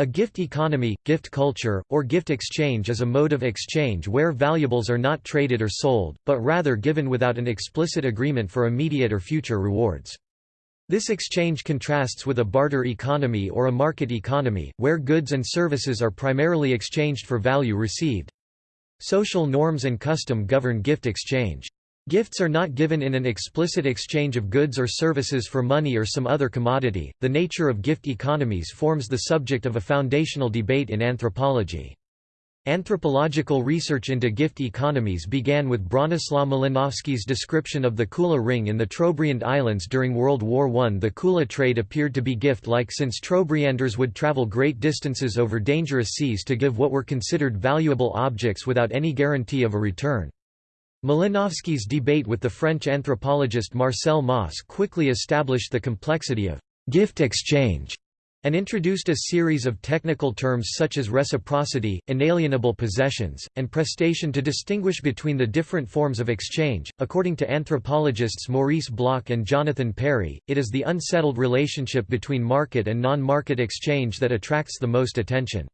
A gift economy, gift culture, or gift exchange is a mode of exchange where valuables are not traded or sold, but rather given without an explicit agreement for immediate or future rewards. This exchange contrasts with a barter economy or a market economy, where goods and services are primarily exchanged for value received. Social norms and custom govern gift exchange. Gifts are not given in an explicit exchange of goods or services for money or some other commodity. The nature of gift economies forms the subject of a foundational debate in anthropology. Anthropological research into gift economies began with Bronislaw Malinowski's description of the Kula ring in the Trobriand Islands during World War I. The Kula trade appeared to be gift-like since Trobrianders would travel great distances over dangerous seas to give what were considered valuable objects without any guarantee of a return. Malinowski's debate with the French anthropologist Marcel Mauss quickly established the complexity of gift exchange and introduced a series of technical terms such as reciprocity, inalienable possessions, and prestation to distinguish between the different forms of exchange. According to anthropologists Maurice Bloch and Jonathan Parry, it is the unsettled relationship between market and non market exchange that attracts the most attention.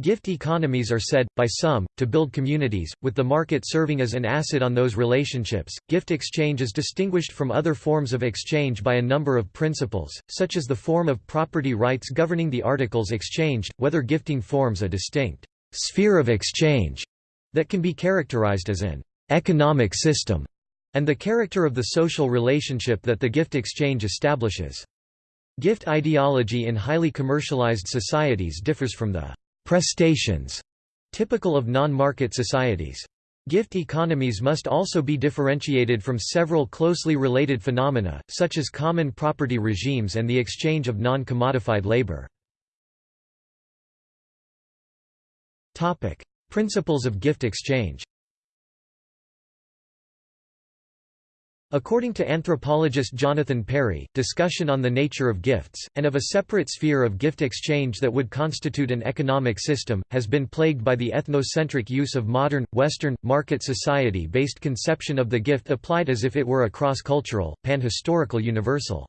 Gift economies are said, by some, to build communities, with the market serving as an asset on those relationships. Gift exchange is distinguished from other forms of exchange by a number of principles, such as the form of property rights governing the articles exchanged, whether gifting forms a distinct sphere of exchange that can be characterized as an economic system, and the character of the social relationship that the gift exchange establishes. Gift ideology in highly commercialized societies differs from the prestations typical of non-market societies. Gift economies must also be differentiated from several closely related phenomena, such as common property regimes and the exchange of non-commodified labor. Principles of gift exchange According to anthropologist Jonathan Parry, discussion on the nature of gifts, and of a separate sphere of gift exchange that would constitute an economic system, has been plagued by the ethnocentric use of modern, Western, market society-based conception of the gift applied as if it were a cross-cultural, pan-historical universal.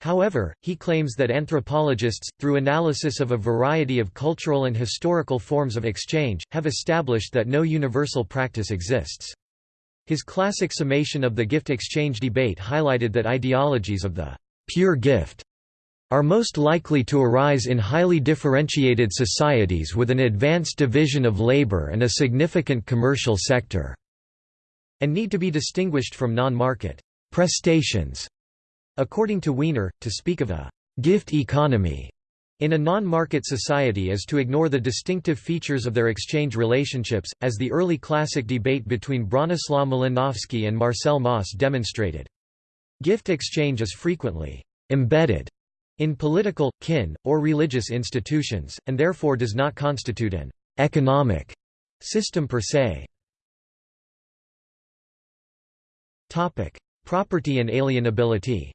However, he claims that anthropologists, through analysis of a variety of cultural and historical forms of exchange, have established that no universal practice exists. His classic summation of the gift exchange debate highlighted that ideologies of the pure gift are most likely to arise in highly differentiated societies with an advanced division of labor and a significant commercial sector, and need to be distinguished from non-market prestations. According to Weiner, to speak of a gift economy in a non-market society is to ignore the distinctive features of their exchange relationships, as the early classic debate between Bronislaw Malinowski and Marcel Mauss demonstrated. Gift exchange is frequently «embedded» in political, kin, or religious institutions, and therefore does not constitute an «economic» system per se. Property and alienability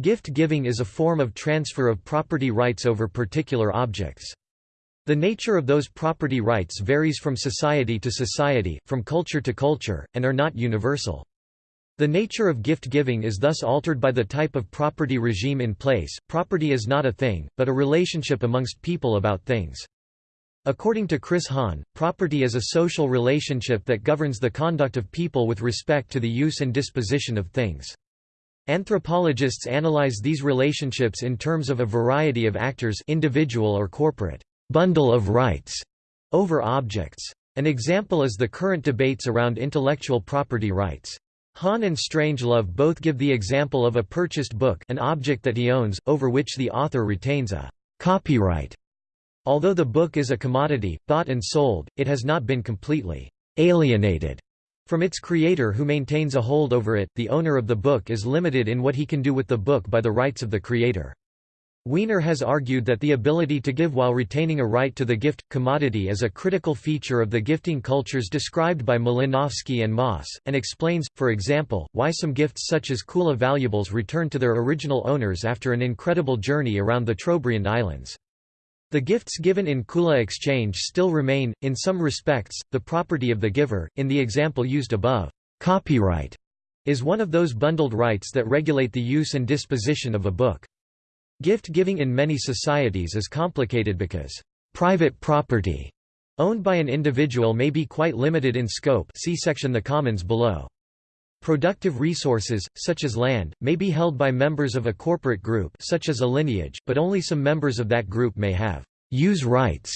Gift-giving is a form of transfer of property rights over particular objects. The nature of those property rights varies from society to society, from culture to culture, and are not universal. The nature of gift-giving is thus altered by the type of property regime in place. Property is not a thing, but a relationship amongst people about things. According to Chris Hann, property is a social relationship that governs the conduct of people with respect to the use and disposition of things. Anthropologists analyze these relationships in terms of a variety of actors individual or corporate bundle of rights over objects. An example is the current debates around intellectual property rights. Hann and Strangelove both give the example of a purchased book an object that he owns, over which the author retains a copyright. Although the book is a commodity, bought and sold, it has not been completely alienated from its creator who maintains a hold over it, the owner of the book is limited in what he can do with the book by the rights of the creator. Weiner has argued that the ability to give while retaining a right to the gift, commodity is a critical feature of the gifting cultures described by Malinowski and Mauss, and explains, for example, why some gifts such as Kula valuables return to their original owners after an incredible journey around the Trobriand Islands. The gifts given in Kula exchange still remain, in some respects, the property of the giver. In the example used above, copyright is one of those bundled rights that regulate the use and disposition of a book. Gift-giving in many societies is complicated because private property owned by an individual may be quite limited in scope see section the commons below. Productive resources, such as land, may be held by members of a corporate group such as a lineage, but only some members of that group may have use rights.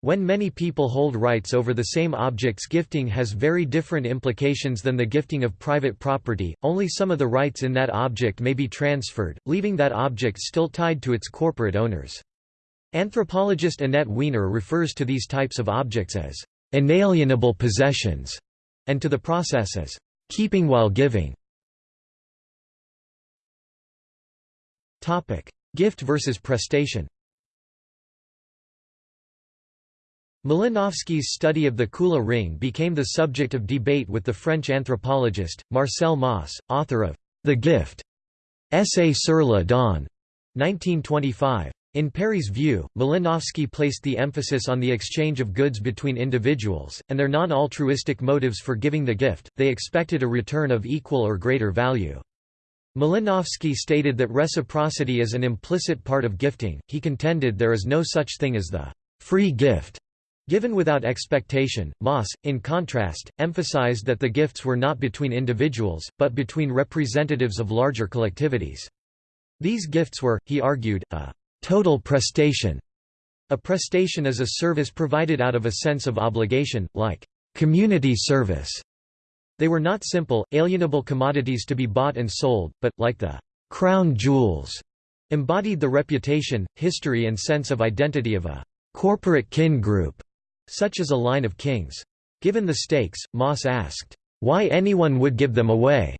When many people hold rights over the same objects gifting has very different implications than the gifting of private property, only some of the rights in that object may be transferred, leaving that object still tied to its corporate owners. Anthropologist Annette Weiner refers to these types of objects as inalienable possessions, and to the process as keeping while giving. Gift versus prestation Malinowski's study of the Kula ring became the subject of debate with the French anthropologist, Marcel Mauss, author of The Gift, Essai sur la don, 1925. In Parry's view, Malinowski placed the emphasis on the exchange of goods between individuals, and their non-altruistic motives for giving the gift, they expected a return of equal or greater value. Malinowski stated that reciprocity is an implicit part of gifting, he contended there is no such thing as the free gift Given without expectation, Mauss, in contrast, emphasized that the gifts were not between individuals, but between representatives of larger collectivities. These gifts were, he argued, a total prestation. A prestation is a service provided out of a sense of obligation, like community service. They were not simple, alienable commodities to be bought and sold, but, like the crown jewels, embodied the reputation, history and sense of identity of a corporate kin group such as a line of kings. Given the stakes, Mauss asked, "'Why anyone would give them away?'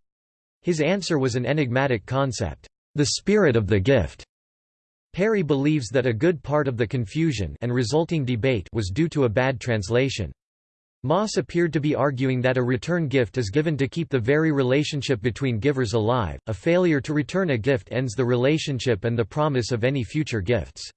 His answer was an enigmatic concept, "'the spirit of the gift'". Parry believes that a good part of the confusion and resulting debate was due to a bad translation. Mauss appeared to be arguing that a return gift is given to keep the very relationship between givers alive, a failure to return a gift ends the relationship and the promise of any future gifts.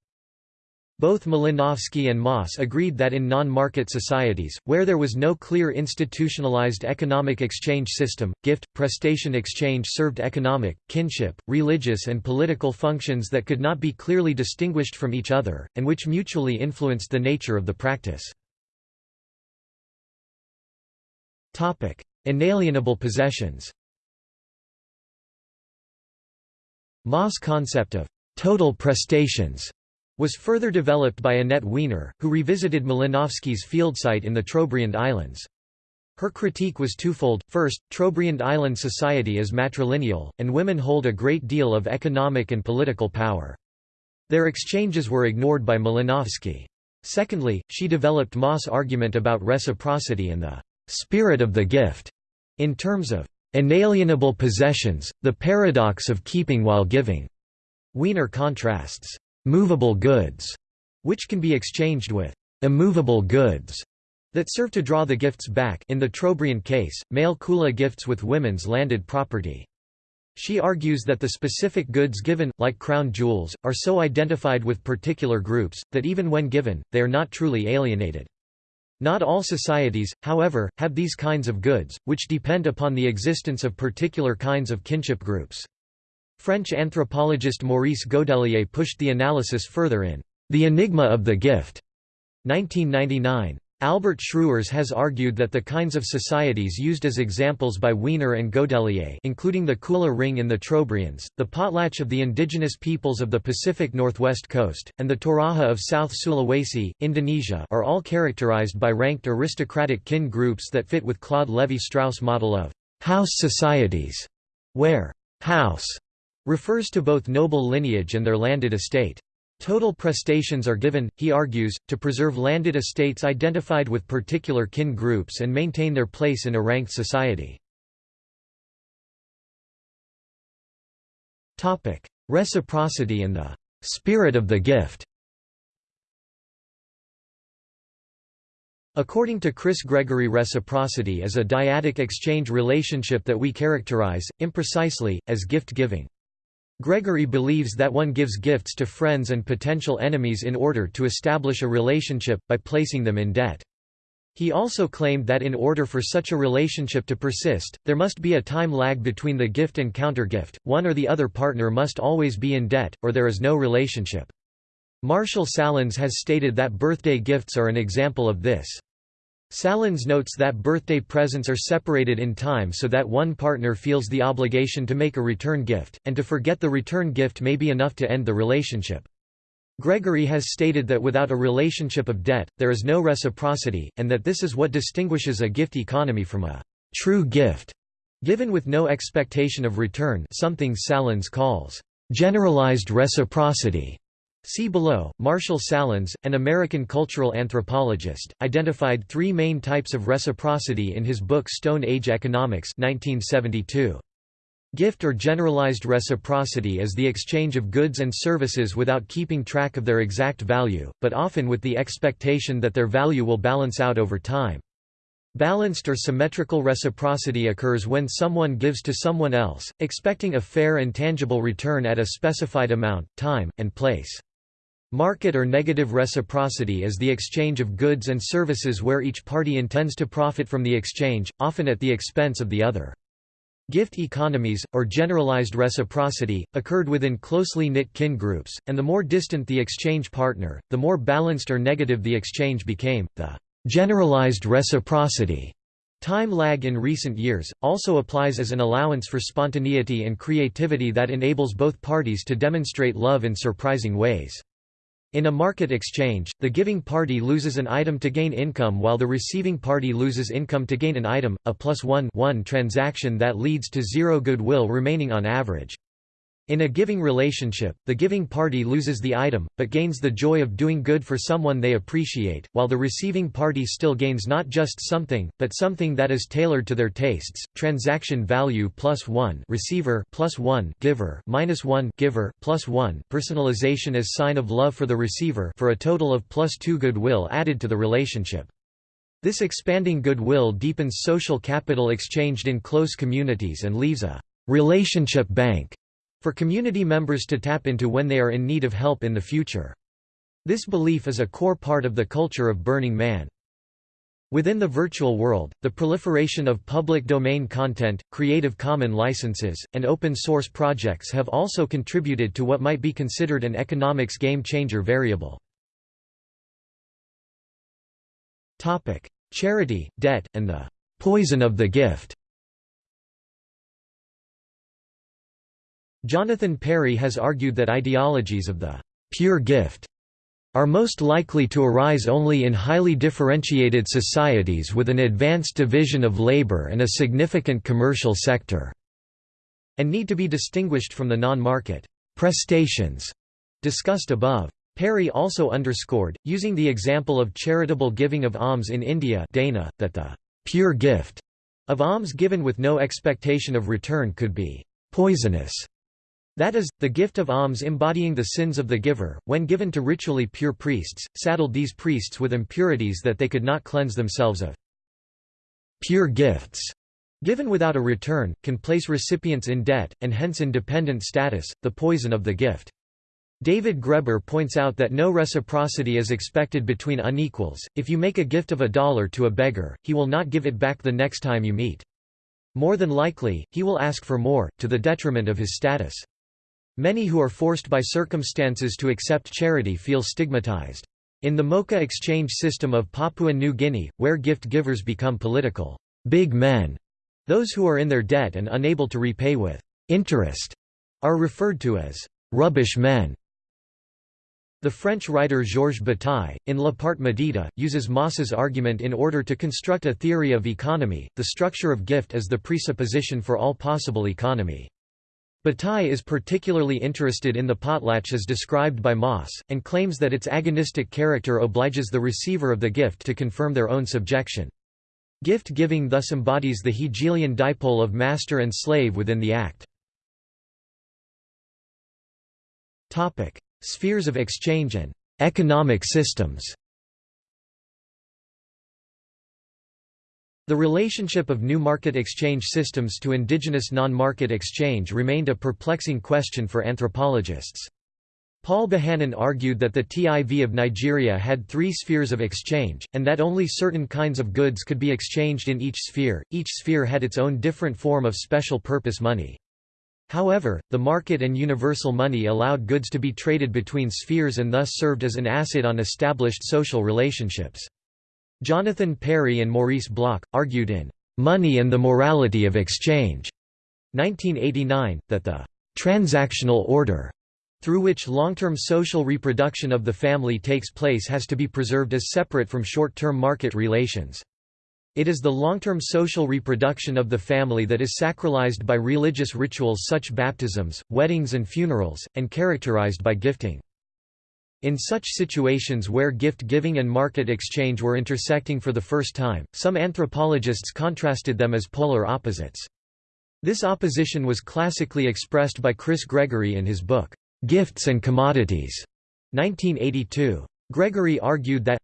Both Malinowski and Mauss agreed that in non-market societies, where there was no clear institutionalized economic exchange system, gift-prestation exchange served economic, kinship, religious and political functions that could not be clearly distinguished from each other, and which mutually influenced the nature of the practice. Inalienable possessions Mauss' concept of «total prestations» was further developed by Annette Weiner, who revisited Malinowski's field site in the Trobriand Islands. Her critique was twofold, first, Trobriand island society is matrilineal, and women hold a great deal of economic and political power. Their exchanges were ignored by Malinowski. Secondly, she developed Mauss' argument about reciprocity and the spirit of the gift, in terms of inalienable possessions, the paradox of keeping while giving. Weiner contrasts movable goods, which can be exchanged with immovable goods that serve to draw the gifts back in the Trobriand case, male kula gifts with women's landed property. She argues that the specific goods given, like crown jewels, are so identified with particular groups, that even when given, they are not truly alienated. Not all societies, however, have these kinds of goods, which depend upon the existence of particular kinds of kinship groups. French anthropologist Maurice Godelier pushed the analysis further in The Enigma of the Gift, 1999. Albert Schrauwers has argued that the kinds of societies used as examples by Weiner and Godelier including the Kula ring in the Trobriands, the potlatch of the indigenous peoples of the Pacific Northwest coast, and the Toraja of South Sulawesi, Indonesia are all characterized by ranked aristocratic kin groups that fit with Claude Lévi-Strauss model of «house societies», where «house» refers to both noble lineage and their landed estate. Total prestations are given, he argues, to preserve landed estates identified with particular kin groups and maintain their place in a ranked society. Reciprocity and the spirit of the gift According to Chris Gregory reciprocity is a dyadic exchange relationship that we characterize, imprecisely, as gift-giving. Gregory believes that one gives gifts to friends and potential enemies in order to establish a relationship, by placing them in debt. He also claimed that in order for such a relationship to persist, there must be a time lag between the gift and countergift, one or the other partner must always be in debt, or there is no relationship. Marshall Sahlins has stated that birthday gifts are an example of this. Sahlins notes that birthday presents are separated in time so that one partner feels the obligation to make a return gift, and to forget the return gift may be enough to end the relationship. Gregory has stated that without a relationship of debt, there is no reciprocity, and that this is what distinguishes a gift economy from a true gift, given with no expectation of return something Sahlins calls generalized reciprocity. See below. Marshall Sahlins, an American cultural anthropologist, identified three main types of reciprocity in his book Stone Age Economics 1972. Gift or generalized reciprocity is the exchange of goods and services without keeping track of their exact value, but often with the expectation that their value will balance out over time. Balanced or symmetrical reciprocity occurs when someone gives to someone else, expecting a fair and tangible return at a specified amount, time, and place. Market or negative reciprocity is the exchange of goods and services where each party intends to profit from the exchange, often at the expense of the other. Gift economies, or generalized reciprocity, occurred within closely knit kin groups, and the more distant the exchange partner, the more balanced or negative the exchange became. The generalized reciprocity time lag in recent years, also applies as an allowance for spontaneity and creativity that enables both parties to demonstrate love in surprising ways. In a market exchange, the giving party loses an item to gain income while the receiving party loses income to gain an item, a plus one, one transaction that leads to zero goodwill remaining on average. In a giving relationship, the giving party loses the item, but gains the joy of doing good for someone they appreciate, while the receiving party still gains not just something, but something that is tailored to their tastes. Transaction value plus one receiver plus one giver minus one giver plus one personalization as sign of love for the receiver for a total of plus two goodwill added to the relationship. This expanding goodwill deepens social capital exchanged in close communities and leaves a relationship bank for community members to tap into when they are in need of help in the future. This belief is a core part of the culture of Burning Man. Within the virtual world, the proliferation of public domain content, Creative Commons licenses, and open source projects have also contributed to what might be considered an economics game-changer variable. Charity, debt, and the poison of the gift Jonathan Parry has argued that ideologies of the pure gift are most likely to arise only in highly differentiated societies with an advanced division of labor and a significant commercial sector, and need to be distinguished from the non-market prestations discussed above. Parry also underscored, using the example of charitable giving of alms in India Dana, that the pure gift of alms given with no expectation of return could be poisonous that is, the gift of alms embodying the sins of the giver, when given to ritually pure priests, saddled these priests with impurities that they could not cleanse themselves of. Pure gifts, given without a return, can place recipients in debt, and hence in dependent status, the poison of the gift. David Graeber points out that no reciprocity is expected between unequals. If you make a gift of a dollar to a beggar, he will not give it back the next time you meet. More than likely, he will ask for more, to the detriment of his status. Many who are forced by circumstances to accept charity feel stigmatized. In the Moka exchange system of Papua New Guinea, where gift givers become political big men, those who are in their debt and unable to repay with interest are referred to as rubbish men. The French writer Georges Bataille, in La Part maudite, uses Mauss's argument in order to construct a theory of economy. The structure of gift is the presupposition for all possible economy. Bataille is particularly interested in the potlatch as described by Mauss, and claims that its agonistic character obliges the receiver of the gift to confirm their own subjection. Gift-giving thus embodies the Hegelian dipole of master and slave within the act. Spheres of exchange and economic systems The relationship of new market exchange systems to indigenous non-market exchange remained a perplexing question for anthropologists. Paul Bohannan argued that the TIV of Nigeria had three spheres of exchange, and that only certain kinds of goods could be exchanged in each sphere, each sphere had its own different form of special purpose money. However, the market and universal money allowed goods to be traded between spheres and thus served as an asset on established social relationships. Jonathan Parry and Maurice Bloch, argued in "'Money and the Morality of Exchange' 1989, that the "'transactional order' through which long-term social reproduction of the family takes place has to be preserved as separate from short-term market relations. It is the long-term social reproduction of the family that is sacralized by religious rituals such baptisms, weddings and funerals, and characterized by gifting. In such situations where gift-giving and market exchange were intersecting for the first time, some anthropologists contrasted them as polar opposites. This opposition was classically expressed by Chris Gregory in his book, "'Gifts and Commodities' 1982. Gregory argued that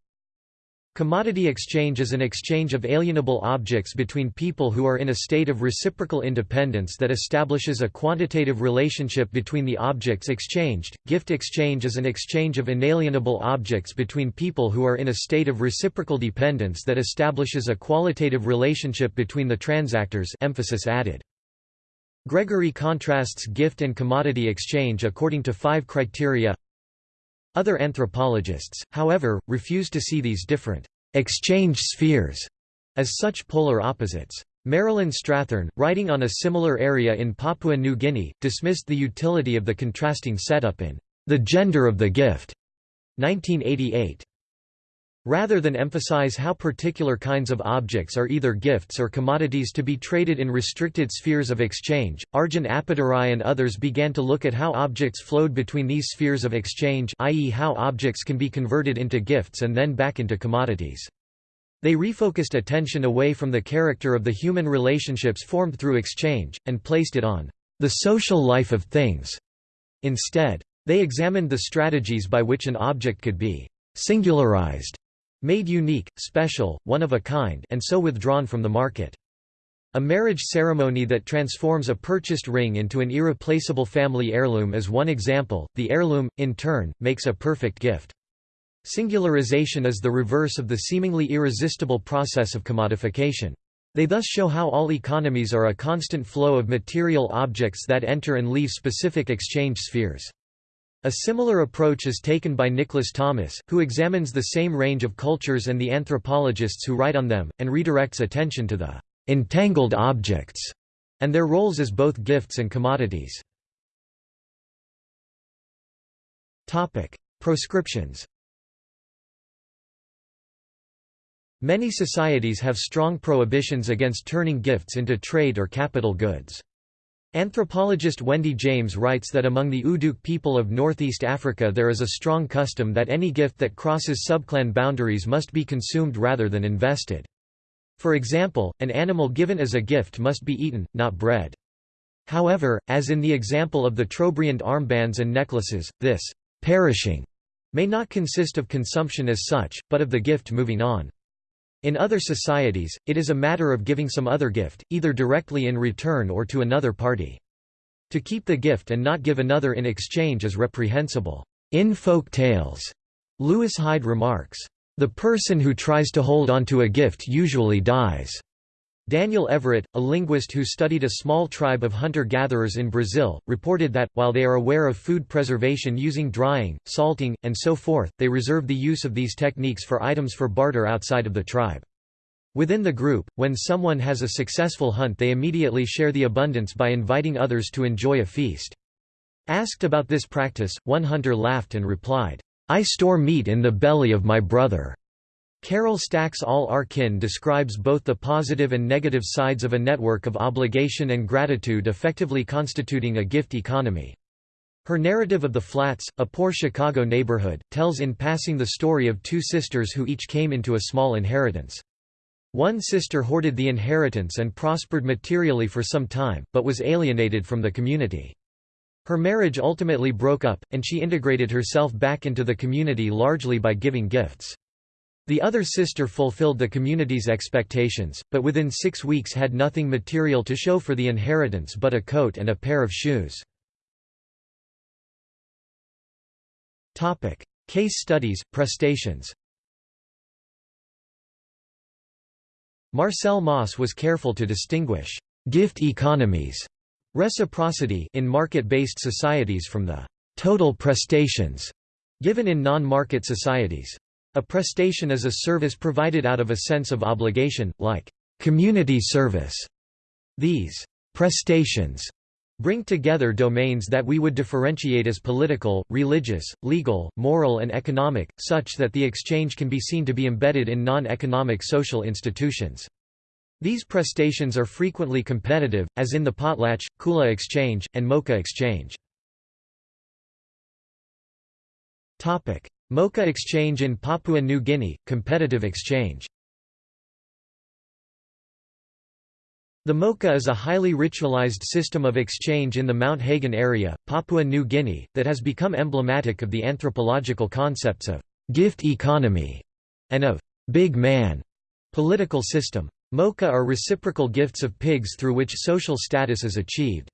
Commodity exchange is an exchange of alienable objects between people who are in a state of reciprocal independence that establishes a quantitative relationship between the objects exchanged. Gift exchange is an exchange of inalienable objects between people who are in a state of reciprocal dependence that establishes a qualitative relationship between the transactors emphasis added. Gregory contrasts gift and commodity exchange according to five criteria other anthropologists, however, refuse to see these different exchange spheres as such polar opposites. Marilyn Strathern, writing on a similar area in Papua New Guinea, dismissed the utility of the contrasting setup in The Gender of the Gift, 1988. Rather than emphasize how particular kinds of objects are either gifts or commodities to be traded in restricted spheres of exchange, Arjun Appadurai and others began to look at how objects flowed between these spheres of exchange i.e. how objects can be converted into gifts and then back into commodities. They refocused attention away from the character of the human relationships formed through exchange, and placed it on the social life of things. Instead, they examined the strategies by which an object could be singularized made unique, special, one of a kind and so withdrawn from the market. A marriage ceremony that transforms a purchased ring into an irreplaceable family heirloom is one example, the heirloom, in turn, makes a perfect gift. Singularization is the reverse of the seemingly irresistible process of commodification. They thus show how all economies are a constant flow of material objects that enter and leave specific exchange spheres. A similar approach is taken by Nicholas Thomas, who examines the same range of cultures and the anthropologists who write on them, and redirects attention to the entangled objects and their roles as both gifts and commodities. Topic: Proscriptions Many societies have strong prohibitions against turning gifts into trade or capital goods. Anthropologist Wendy James writes that among the Uduk people of northeast Africa there is a strong custom that any gift that crosses subclan boundaries must be consumed rather than invested. For example, an animal given as a gift must be eaten, not bred. However, as in the example of the Trobriand armbands and necklaces, this perishing may not consist of consumption as such, but of the gift moving on. In other societies, it is a matter of giving some other gift, either directly in return or to another party. To keep the gift and not give another in exchange is reprehensible. In folk tales, Lewis Hyde remarks, the person who tries to hold onto a gift usually dies. Daniel Everett, a linguist who studied a small tribe of hunter-gatherers in Brazil, reported that, while they are aware of food preservation using drying, salting, and so forth, they reserve the use of these techniques for items for barter outside of the tribe. Within the group, when someone has a successful hunt they immediately share the abundance by inviting others to enjoy a feast. Asked about this practice, one hunter laughed and replied, I store meat in the belly of my brother. Carol Stack's All Our Kin describes both the positive and negative sides of a network of obligation and gratitude effectively constituting a gift economy. Her narrative of The Flats, a poor Chicago neighborhood, tells in passing the story of two sisters who each came into a small inheritance. One sister hoarded the inheritance and prospered materially for some time, but was alienated from the community. Her marriage ultimately broke up, and she integrated herself back into the community largely by giving gifts. The other sister fulfilled the community's expectations, but within six weeks had nothing material to show for the inheritance but a coat and a pair of shoes. Case studies, prestations Marcel Mauss was careful to distinguish gift economies reciprocity in market-based societies from the total prestations given in non-market societies. A prestation is a service provided out of a sense of obligation, like community service. These prestations bring together domains that we would differentiate as political, religious, legal, moral and economic, such that the exchange can be seen to be embedded in non-economic social institutions. These prestations are frequently competitive, as in the Potlatch, Kula Exchange, and Moka Exchange. Moka Exchange in Papua New Guinea, competitive exchange The Moka is a highly ritualized system of exchange in the Mount Hagen area, Papua New Guinea, that has become emblematic of the anthropological concepts of «gift economy» and of «big man» political system. Moka are reciprocal gifts of pigs through which social status is achieved.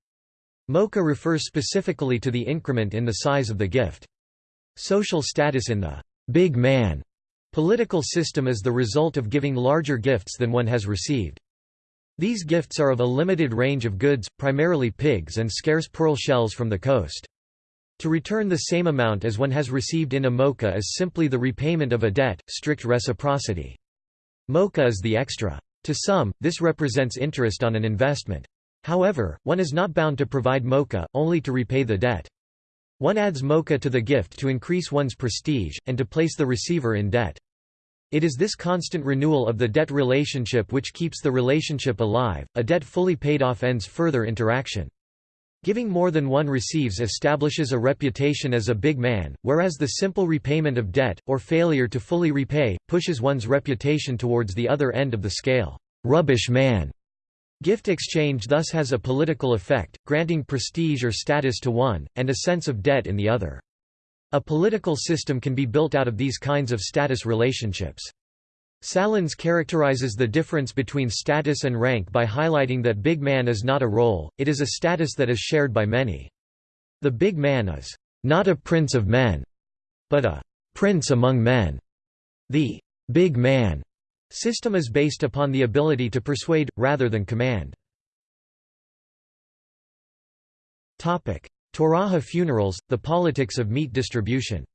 Moka refers specifically to the increment in the size of the gift. Social status in the «big man» political system is the result of giving larger gifts than one has received. These gifts are of a limited range of goods, primarily pigs and scarce pearl shells from the coast. To return the same amount as one has received in a moka is simply the repayment of a debt, strict reciprocity. Moka is the extra. To some, this represents interest on an investment. However, one is not bound to provide moka, only to repay the debt. One adds moka to the gift to increase one's prestige, and to place the receiver in debt. It is this constant renewal of the debt relationship which keeps the relationship alive. A debt fully paid off ends further interaction. Giving more than one receives establishes a reputation as a big man, whereas the simple repayment of debt, or failure to fully repay, pushes one's reputation towards the other end of the scale. Rubbish man. Gift exchange thus has a political effect, granting prestige or status to one, and a sense of debt in the other. A political system can be built out of these kinds of status relationships. Sahlins characterizes the difference between status and rank by highlighting that big man is not a role, it is a status that is shared by many. The big man is not a prince of men, but a prince among men. The big man system is based upon the ability to persuade, rather than command. Toraja funerals, the politics of meat distribution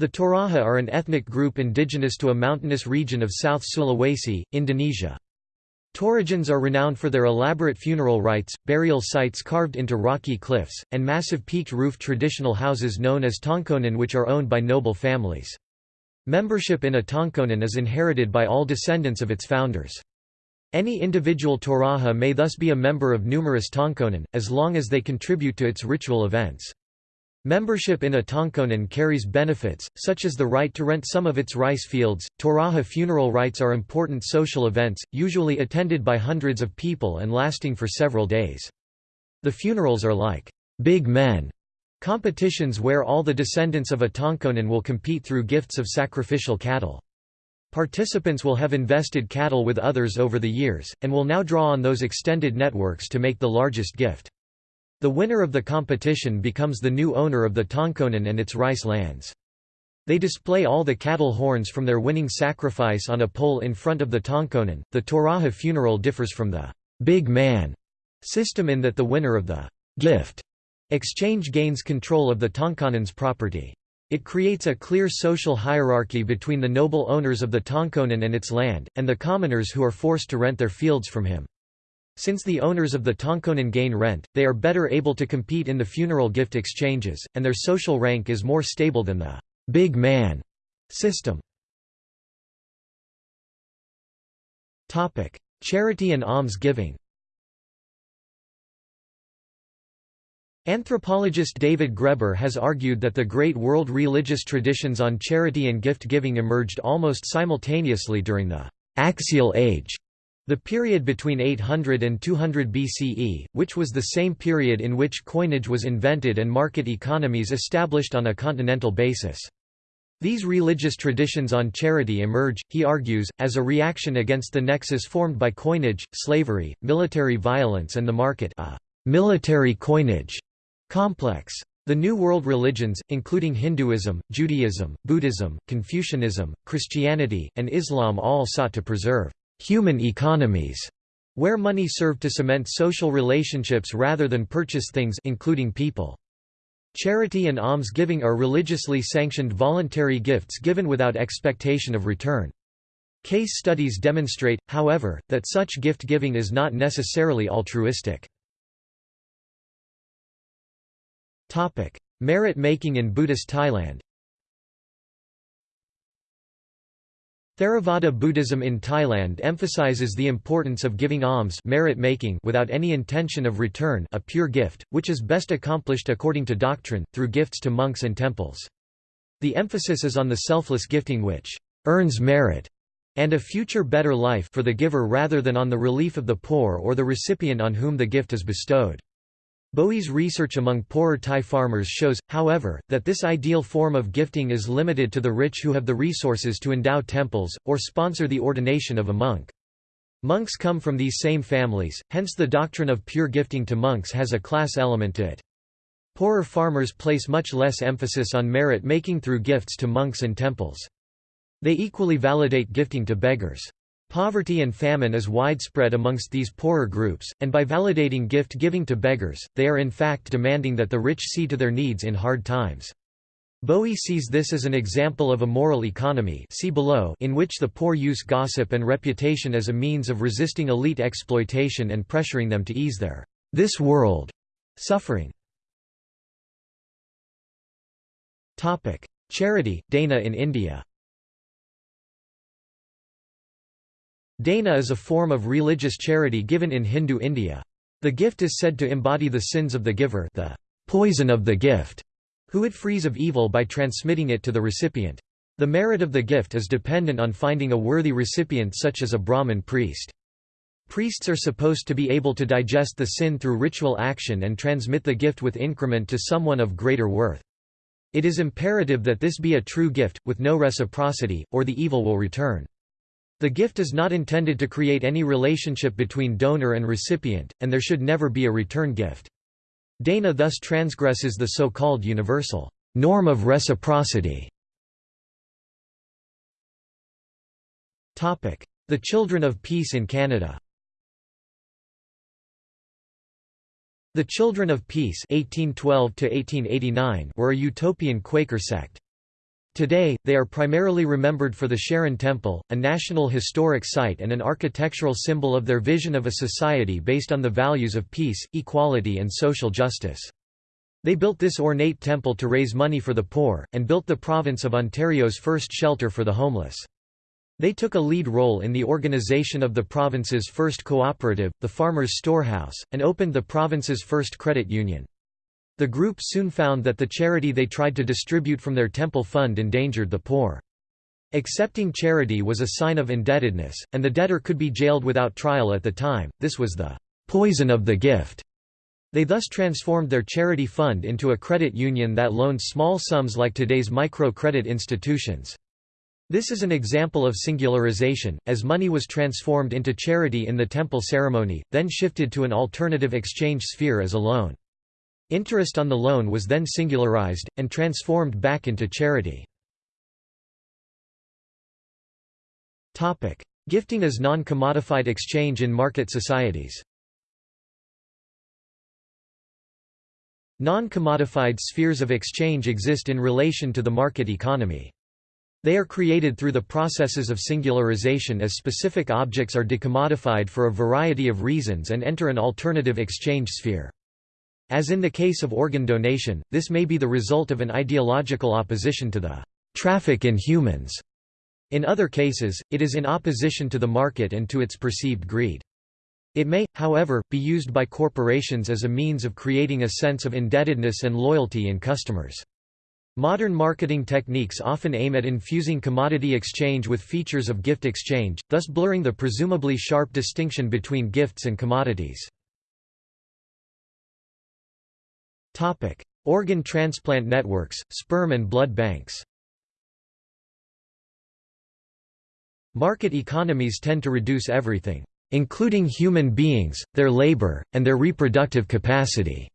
The Toraja are an ethnic group indigenous to a mountainous region of South Sulawesi, Indonesia. Torajans are renowned for their elaborate funeral rites, burial sites carved into rocky cliffs, and massive peaked roof traditional houses known as tongkonan which are owned by noble families. Membership in a tongkonan is inherited by all descendants of its founders. Any individual Toraja may thus be a member of numerous Tongkonan, as long as they contribute to its ritual events. Membership in a Tongkonan carries benefits, such as the right to rent some of its rice fields. Toraja funeral rites are important social events, usually attended by hundreds of people and lasting for several days. The funerals are like big men competitions where all the descendants of a Tongkonan will compete through gifts of sacrificial cattle. Participants will have invested cattle with others over the years, and will now draw on those extended networks to make the largest gift. The winner of the competition becomes the new owner of the Tongkonan and its rice lands. They display all the cattle horns from their winning sacrifice on a pole in front of the Tongkonan. The Toraja funeral differs from the big man system in that the winner of the gift exchange gains control of the Tongkonan's property. It creates a clear social hierarchy between the noble owners of the Tongkonan and its land, and the commoners who are forced to rent their fields from him. Since the owners of the Tongkonan gain rent, they are better able to compete in the funeral gift exchanges, and their social rank is more stable than the «big man» system. Charity and alms giving Anthropologist David Graeber has argued that the great world religious traditions on charity and gift-giving emerged almost simultaneously during the «axial age», the period between 800 and 200 BCE, which was the same period in which coinage was invented and market economies established on a continental basis. These religious traditions on charity emerge, he argues, as a reaction against the nexus formed by coinage, slavery, military violence and the market a military coinage complex. The New World religions, including Hinduism, Judaism, Buddhism, Confucianism, Christianity, and Islam all sought to preserve human economies, where money served to cement social relationships rather than purchase things including people. Charity and alms-giving are religiously sanctioned voluntary gifts given without expectation of return. Case studies demonstrate, however, that such gift-giving is not necessarily altruistic. Merit-making in Buddhist Thailand Theravada Buddhism in Thailand emphasizes the importance of giving alms merit making without any intention of return a pure gift, which is best accomplished according to doctrine, through gifts to monks and temples. The emphasis is on the selfless gifting which earns merit and a future better life for the giver rather than on the relief of the poor or the recipient on whom the gift is bestowed. Bowie's research among poorer Thai farmers shows, however, that this ideal form of gifting is limited to the rich who have the resources to endow temples, or sponsor the ordination of a monk. Monks come from these same families, hence the doctrine of pure gifting to monks has a class element to it. Poorer farmers place much less emphasis on merit making through gifts to monks and temples. They equally validate gifting to beggars. Poverty and famine is widespread amongst these poorer groups, and by validating gift-giving to beggars, they are in fact demanding that the rich see to their needs in hard times. Bowie sees this as an example of a moral economy see below in which the poor use gossip and reputation as a means of resisting elite exploitation and pressuring them to ease their this world suffering. Charity, Dana in India Dana is a form of religious charity given in Hindu India. The gift is said to embody the sins of the giver the poison of the gift, who it frees of evil by transmitting it to the recipient. The merit of the gift is dependent on finding a worthy recipient such as a Brahmin priest. Priests are supposed to be able to digest the sin through ritual action and transmit the gift with increment to someone of greater worth. It is imperative that this be a true gift, with no reciprocity, or the evil will return. The gift is not intended to create any relationship between donor and recipient, and there should never be a return gift. Dana thus transgresses the so-called universal norm of reciprocity. The Children of Peace in Canada The Children of Peace 1812 were a utopian Quaker sect. Today, they are primarily remembered for the Sharon Temple, a national historic site and an architectural symbol of their vision of a society based on the values of peace, equality and social justice. They built this ornate temple to raise money for the poor, and built the province of Ontario's first shelter for the homeless. They took a lead role in the organization of the province's first cooperative, the Farmers' Storehouse, and opened the province's first credit union. The group soon found that the charity they tried to distribute from their temple fund endangered the poor. Accepting charity was a sign of indebtedness, and the debtor could be jailed without trial at the time, this was the poison of the gift. They thus transformed their charity fund into a credit union that loaned small sums like today's micro-credit institutions. This is an example of singularization, as money was transformed into charity in the temple ceremony, then shifted to an alternative exchange sphere as a loan. Interest on the loan was then singularized, and transformed back into charity. Gifting as non-commodified exchange in market societies Non-commodified spheres of exchange exist in relation to the market economy. They are created through the processes of singularization as specific objects are decommodified for a variety of reasons and enter an alternative exchange sphere. As in the case of organ donation, this may be the result of an ideological opposition to the traffic in humans. In other cases, it is in opposition to the market and to its perceived greed. It may, however, be used by corporations as a means of creating a sense of indebtedness and loyalty in customers. Modern marketing techniques often aim at infusing commodity exchange with features of gift exchange, thus blurring the presumably sharp distinction between gifts and commodities. Topic: Organ transplant networks, sperm and blood banks. Market economies tend to reduce everything, including human beings, their labor, and their reproductive capacity,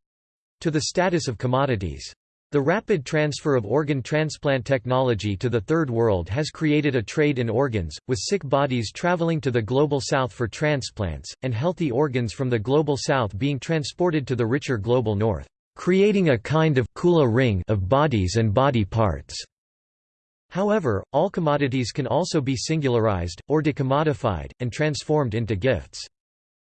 to the status of commodities. The rapid transfer of organ transplant technology to the Third World has created a trade in organs, with sick bodies traveling to the Global South for transplants, and healthy organs from the Global South being transported to the richer Global North, creating a kind of kula ring of bodies and body parts. However, all commodities can also be singularized, or decommodified, and transformed into gifts.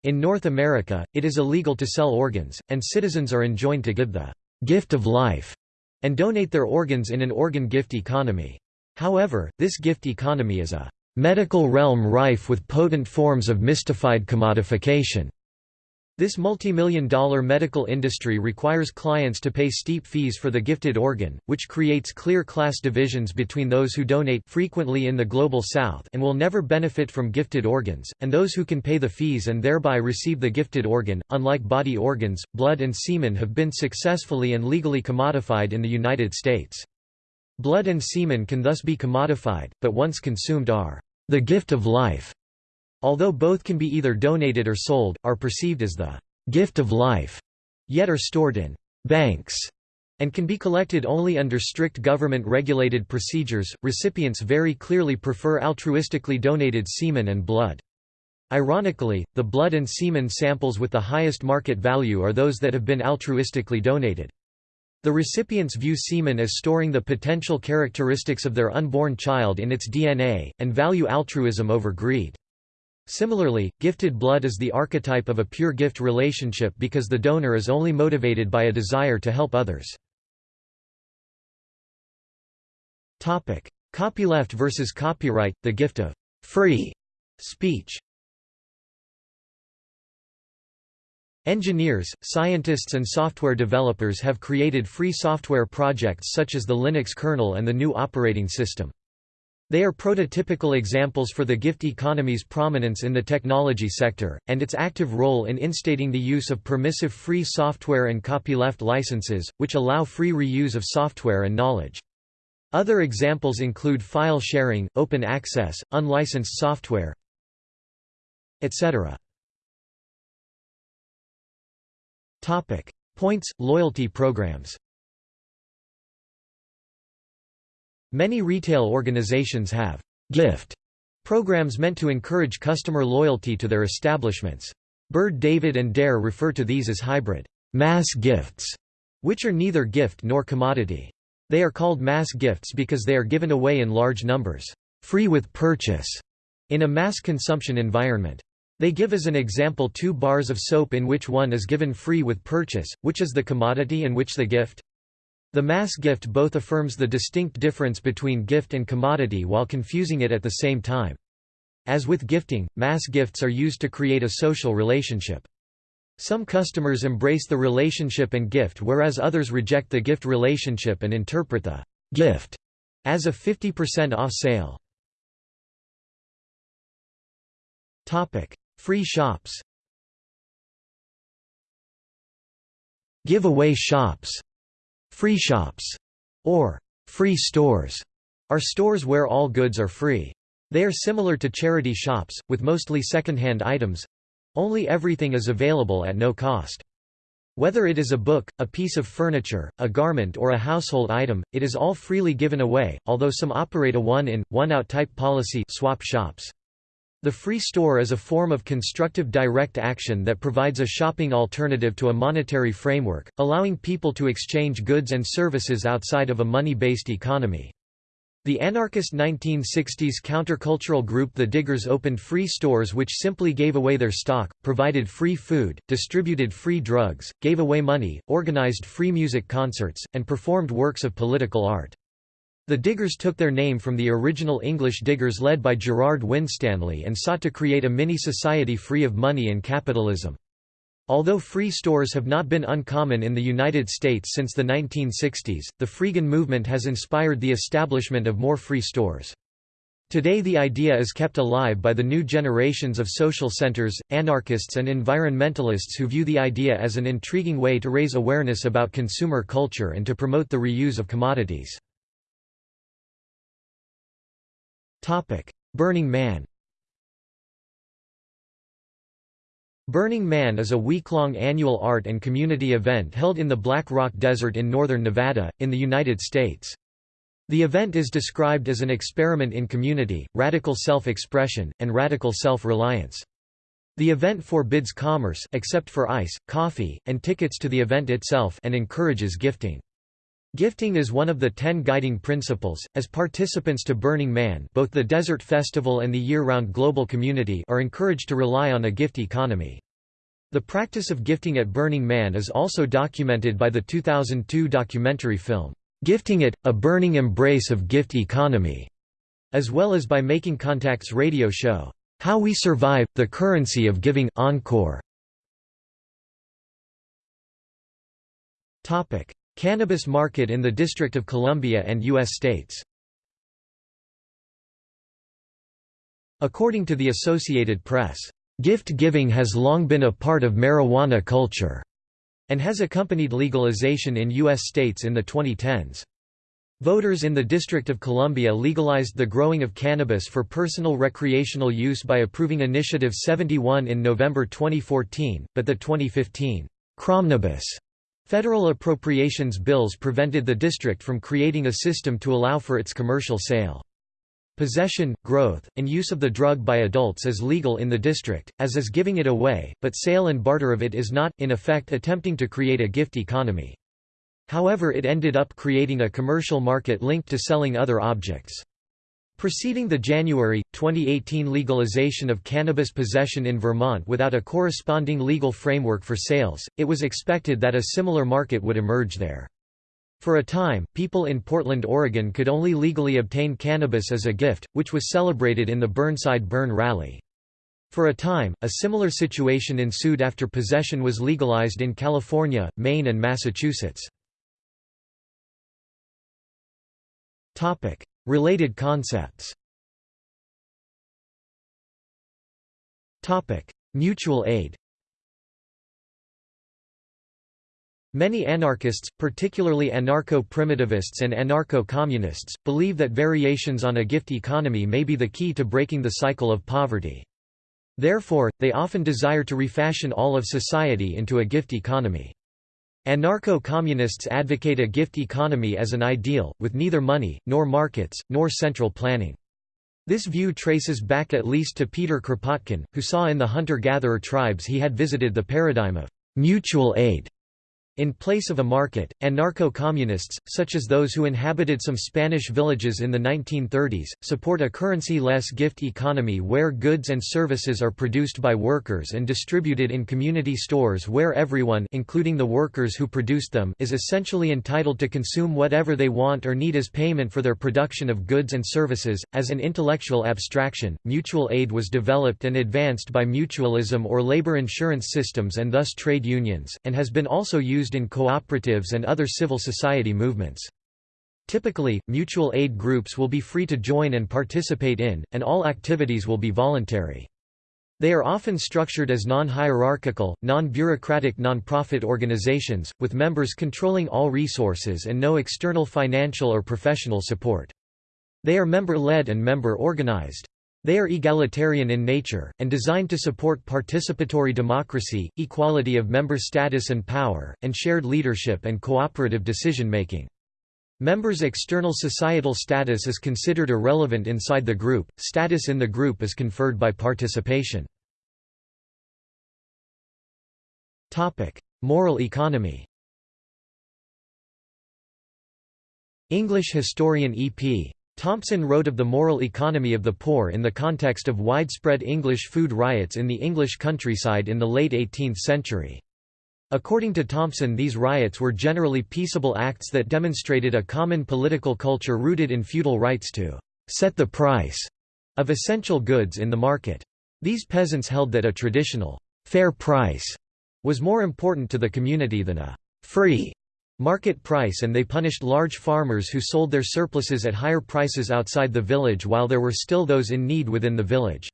In North America, it is illegal to sell organs, and citizens are enjoined to give the gift of life and donate their organs in an organ gift economy. However, this gift economy is a medical realm rife with potent forms of mystified commodification. This multimillion dollar medical industry requires clients to pay steep fees for the gifted organ, which creates clear class divisions between those who donate frequently in the Global South and will never benefit from gifted organs, and those who can pay the fees and thereby receive the gifted organ. Unlike body organs, blood and semen have been successfully and legally commodified in the United States. Blood and semen can thus be commodified, but once consumed are the gift of life although both can be either donated or sold, are perceived as the gift of life, yet are stored in banks and can be collected only under strict government-regulated procedures. Recipients very clearly prefer altruistically donated semen and blood. Ironically, the blood and semen samples with the highest market value are those that have been altruistically donated. The recipients view semen as storing the potential characteristics of their unborn child in its DNA, and value altruism over greed. Similarly, gifted blood is the archetype of a pure gift relationship because the donor is only motivated by a desire to help others. Copyleft versus copyright, the gift of free speech Engineers, scientists and software developers have created free software projects such as the Linux kernel and the GNU operating system. They are prototypical examples for the gift economy's prominence in the technology sector, and its active role in instating the use of permissive free software and copyleft licenses, which allow free reuse of software and knowledge. Other examples include file sharing, open access, unlicensed software, etc. Points, loyalty programs Many retail organizations have gift programs meant to encourage customer loyalty to their establishments. Bird David and Darr refer to these as hybrid mass gifts, which are neither gift nor commodity. They are called mass gifts because they are given away in large numbers, free with purchase, in a mass consumption environment. They give as an example two bars of soap in which one is given free with purchase, which is the commodity and which the gift. The mass gift both affirms the distinct difference between gift and commodity while confusing it at the same time. As with gifting, mass gifts are used to create a social relationship. Some customers embrace the relationship and gift whereas others reject the gift relationship and interpret the gift as a 50% off sale. Topic: Free shops Giveaway shops Free shops, or free stores, are stores where all goods are free. They are similar to charity shops, with mostly second-hand items. Only everything is available at no cost. Whether it is a book, a piece of furniture, a garment or a household item, it is all freely given away, although some operate a one-in, one-out type policy swap shops. The free store is a form of constructive direct action that provides a shopping alternative to a monetary framework, allowing people to exchange goods and services outside of a money-based economy. The anarchist 1960s countercultural group The Diggers opened free stores which simply gave away their stock, provided free food, distributed free drugs, gave away money, organized free music concerts, and performed works of political art. The Diggers took their name from the original English Diggers led by Gerard Winstanley and sought to create a mini-society free of money and capitalism. Although free stores have not been uncommon in the United States since the 1960s, the freegan movement has inspired the establishment of more free stores. Today the idea is kept alive by the new generations of social centers, anarchists and environmentalists who view the idea as an intriguing way to raise awareness about consumer culture and to promote the reuse of commodities. Burning Man Burning Man is a week-long annual art and community event held in the Black Rock Desert in northern Nevada, in the United States. The event is described as an experiment in community, radical self-expression, and radical self-reliance. The event forbids commerce except for ice, coffee, and tickets to the event itself and encourages gifting. Gifting is one of the ten guiding principles. As participants to Burning Man, both the Desert Festival and the year-round global community are encouraged to rely on a gift economy. The practice of gifting at Burning Man is also documented by the 2002 documentary film, Gifting It, A Burning Embrace of Gift Economy, as well as by Making Contact's radio show, How We Survive, The Currency of Giving Encore. Cannabis market in the District of Columbia and U.S. states According to the Associated Press, "...gift giving has long been a part of marijuana culture," and has accompanied legalization in U.S. states in the 2010s. Voters in the District of Columbia legalized the growing of cannabis for personal recreational use by approving Initiative 71 in November 2014, but the 2015 Cromnibus Federal appropriations bills prevented the district from creating a system to allow for its commercial sale. Possession, growth, and use of the drug by adults is legal in the district, as is giving it away, but sale and barter of it is not, in effect attempting to create a gift economy. However it ended up creating a commercial market linked to selling other objects. Preceding the January, 2018 legalization of cannabis possession in Vermont without a corresponding legal framework for sales, it was expected that a similar market would emerge there. For a time, people in Portland, Oregon could only legally obtain cannabis as a gift, which was celebrated in the Burnside Burn Rally. For a time, a similar situation ensued after possession was legalized in California, Maine and Massachusetts. Related concepts Mutual aid Many anarchists, particularly anarcho-primitivists and anarcho-communists, believe that variations on a gift economy may be the key to breaking the cycle of poverty. Therefore, they often desire to refashion all of society into a gift economy. Anarcho-communists advocate a gift economy as an ideal, with neither money, nor markets, nor central planning. This view traces back at least to Peter Kropotkin, who saw in the hunter-gatherer tribes he had visited the paradigm of mutual aid in place of a market, anarcho-communists, such as those who inhabited some Spanish villages in the 1930s, support a currency-less gift economy where goods and services are produced by workers and distributed in community stores where everyone including the workers who produced them is essentially entitled to consume whatever they want or need as payment for their production of goods and services. As an intellectual abstraction, mutual aid was developed and advanced by mutualism or labor insurance systems and thus trade unions, and has been also used used in cooperatives and other civil society movements. Typically, mutual aid groups will be free to join and participate in, and all activities will be voluntary. They are often structured as non-hierarchical, non-bureaucratic non-profit organizations, with members controlling all resources and no external financial or professional support. They are member-led and member-organized. They are egalitarian in nature, and designed to support participatory democracy, equality of member status and power, and shared leadership and cooperative decision-making. Members' external societal status is considered irrelevant inside the group, status in the group is conferred by participation. Moral economy English historian E.P. Thompson wrote of the moral economy of the poor in the context of widespread English food riots in the English countryside in the late 18th century. According to Thompson these riots were generally peaceable acts that demonstrated a common political culture rooted in feudal rights to «set the price» of essential goods in the market. These peasants held that a traditional «fair price» was more important to the community than a «free» market price and they punished large farmers who sold their surpluses at higher prices outside the village while there were still those in need within the village.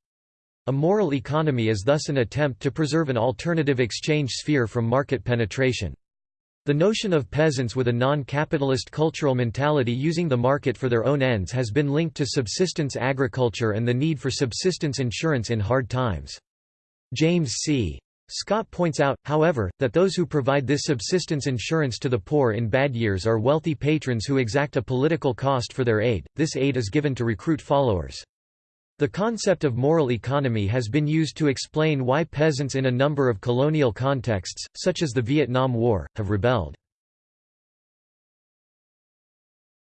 A moral economy is thus an attempt to preserve an alternative exchange sphere from market penetration. The notion of peasants with a non-capitalist cultural mentality using the market for their own ends has been linked to subsistence agriculture and the need for subsistence insurance in hard times. James C. Scott points out, however, that those who provide this subsistence insurance to the poor in bad years are wealthy patrons who exact a political cost for their aid. This aid is given to recruit followers. The concept of moral economy has been used to explain why peasants in a number of colonial contexts, such as the Vietnam War, have rebelled.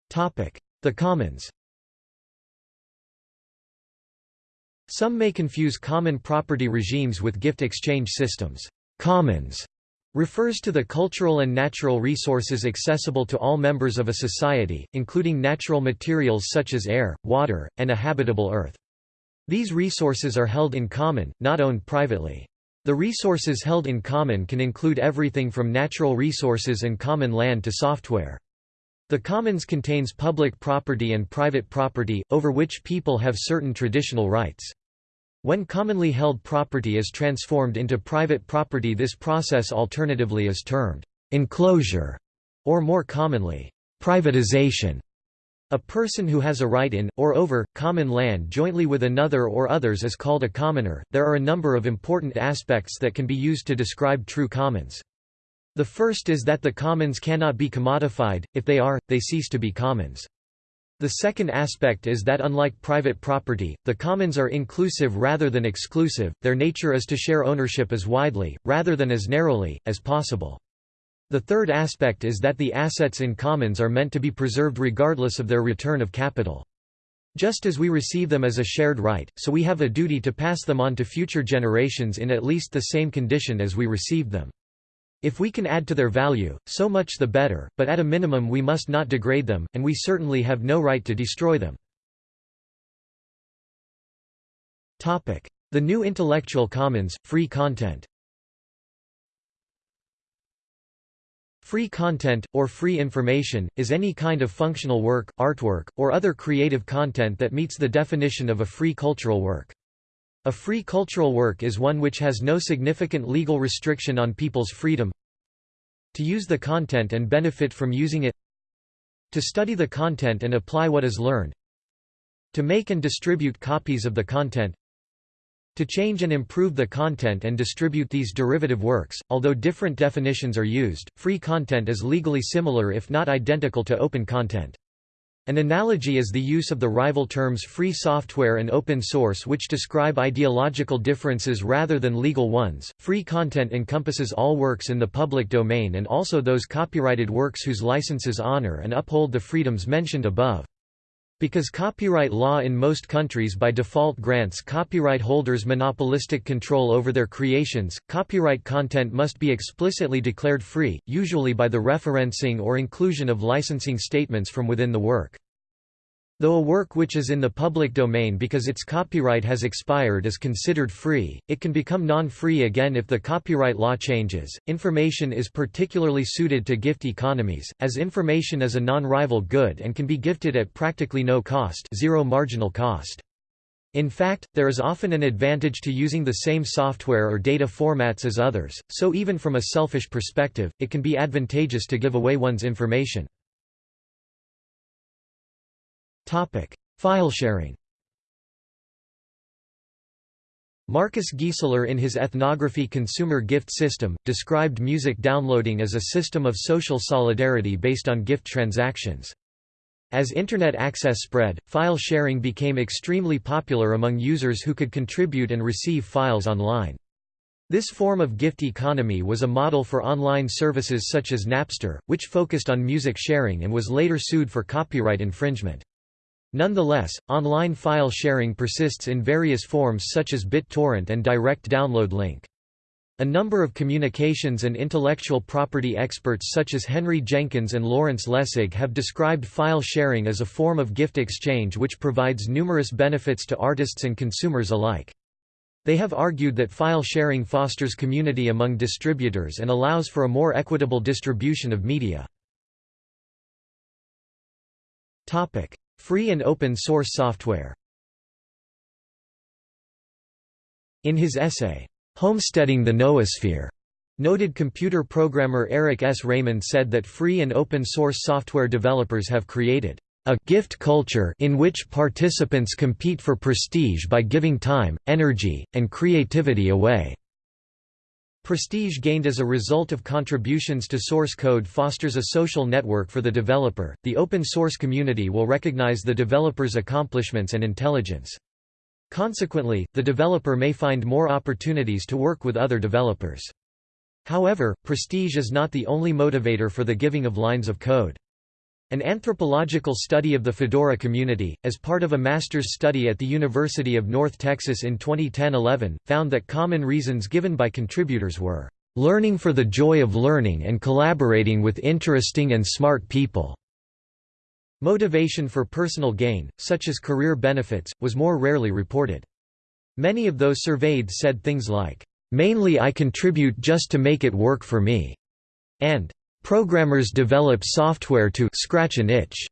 The commons Some may confuse common property regimes with gift exchange systems. Commons refers to the cultural and natural resources accessible to all members of a society, including natural materials such as air, water, and a habitable earth. These resources are held in common, not owned privately. The resources held in common can include everything from natural resources and common land to software. The commons contains public property and private property, over which people have certain traditional rights. When commonly held property is transformed into private property this process alternatively is termed enclosure, or more commonly, privatization. A person who has a right in, or over, common land jointly with another or others is called a commoner. There are a number of important aspects that can be used to describe true commons. The first is that the commons cannot be commodified, if they are, they cease to be commons. The second aspect is that unlike private property, the commons are inclusive rather than exclusive, their nature is to share ownership as widely, rather than as narrowly, as possible. The third aspect is that the assets in commons are meant to be preserved regardless of their return of capital. Just as we receive them as a shared right, so we have a duty to pass them on to future generations in at least the same condition as we received them. If we can add to their value, so much the better, but at a minimum we must not degrade them, and we certainly have no right to destroy them. The new intellectual commons, free content Free content, or free information, is any kind of functional work, artwork, or other creative content that meets the definition of a free cultural work. A free cultural work is one which has no significant legal restriction on people's freedom. To use the content and benefit from using it. To study the content and apply what is learned. To make and distribute copies of the content. To change and improve the content and distribute these derivative works, although different definitions are used, free content is legally similar if not identical to open content. An analogy is the use of the rival terms free software and open source which describe ideological differences rather than legal ones. Free content encompasses all works in the public domain and also those copyrighted works whose licenses honor and uphold the freedoms mentioned above. Because copyright law in most countries by default grants copyright holders monopolistic control over their creations, copyright content must be explicitly declared free, usually by the referencing or inclusion of licensing statements from within the work. Though a work which is in the public domain because its copyright has expired is considered free, it can become non-free again if the copyright law changes. Information is particularly suited to gift economies, as information is a non-rival good and can be gifted at practically no cost, zero marginal cost. In fact, there is often an advantage to using the same software or data formats as others, so even from a selfish perspective, it can be advantageous to give away one's information. Topic: File sharing. Marcus Giesler in his ethnography Consumer Gift System, described music downloading as a system of social solidarity based on gift transactions. As Internet access spread, file sharing became extremely popular among users who could contribute and receive files online. This form of gift economy was a model for online services such as Napster, which focused on music sharing and was later sued for copyright infringement. Nonetheless, online file sharing persists in various forms such as BitTorrent and direct download link. A number of communications and intellectual property experts such as Henry Jenkins and Lawrence Lessig have described file sharing as a form of gift exchange which provides numerous benefits to artists and consumers alike. They have argued that file sharing fosters community among distributors and allows for a more equitable distribution of media. Free and open source software In his essay, Homesteading the Noosphere, noted computer programmer Eric S. Raymond said that free and open source software developers have created a gift culture in which participants compete for prestige by giving time, energy, and creativity away. Prestige gained as a result of contributions to source code fosters a social network for the developer. The open source community will recognize the developer's accomplishments and intelligence. Consequently, the developer may find more opportunities to work with other developers. However, prestige is not the only motivator for the giving of lines of code. An anthropological study of the Fedora community, as part of a master's study at the University of North Texas in 2010–11, found that common reasons given by contributors were, "...learning for the joy of learning and collaborating with interesting and smart people." Motivation for personal gain, such as career benefits, was more rarely reported. Many of those surveyed said things like, Mainly I contribute just to make it work for me. And programmers develop software to scratch an itch.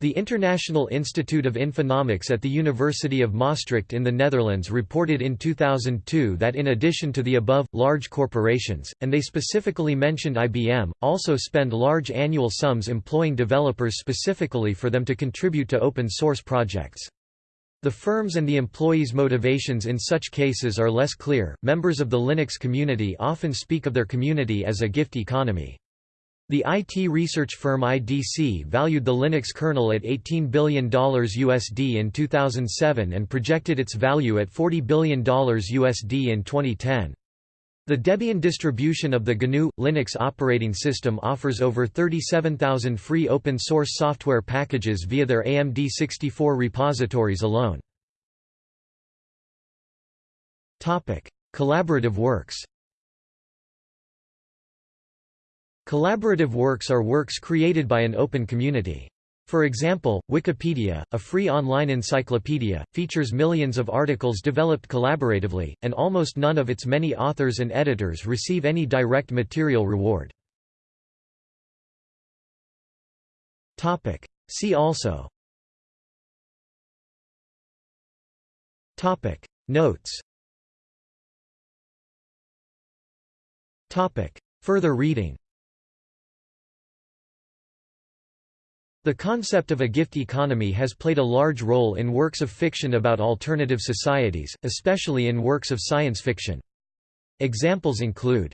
The International Institute of Infonomics at the University of Maastricht in the Netherlands reported in 2002 that in addition to the above, large corporations, and they specifically mentioned IBM, also spend large annual sums employing developers specifically for them to contribute to open source projects. The firms and the employees' motivations in such cases are less clear. Members of the Linux community often speak of their community as a gift economy. The IT research firm IDC valued the Linux kernel at $18 billion USD in 2007 and projected its value at $40 billion USD in 2010. The Debian distribution of the GNU Linux operating system offers over 37,000 free open-source software packages via their AMD64 repositories alone. Collaborative works Collaborative works are works created by an open community. For example, Wikipedia, a free online encyclopedia, features millions of articles developed collaboratively, and almost none of its many authors and editors receive any direct material reward. See also. Topic. Notes. Topic. Further reading The concept of a gift economy has played a large role in works of fiction about alternative societies, especially in works of science fiction. Examples include,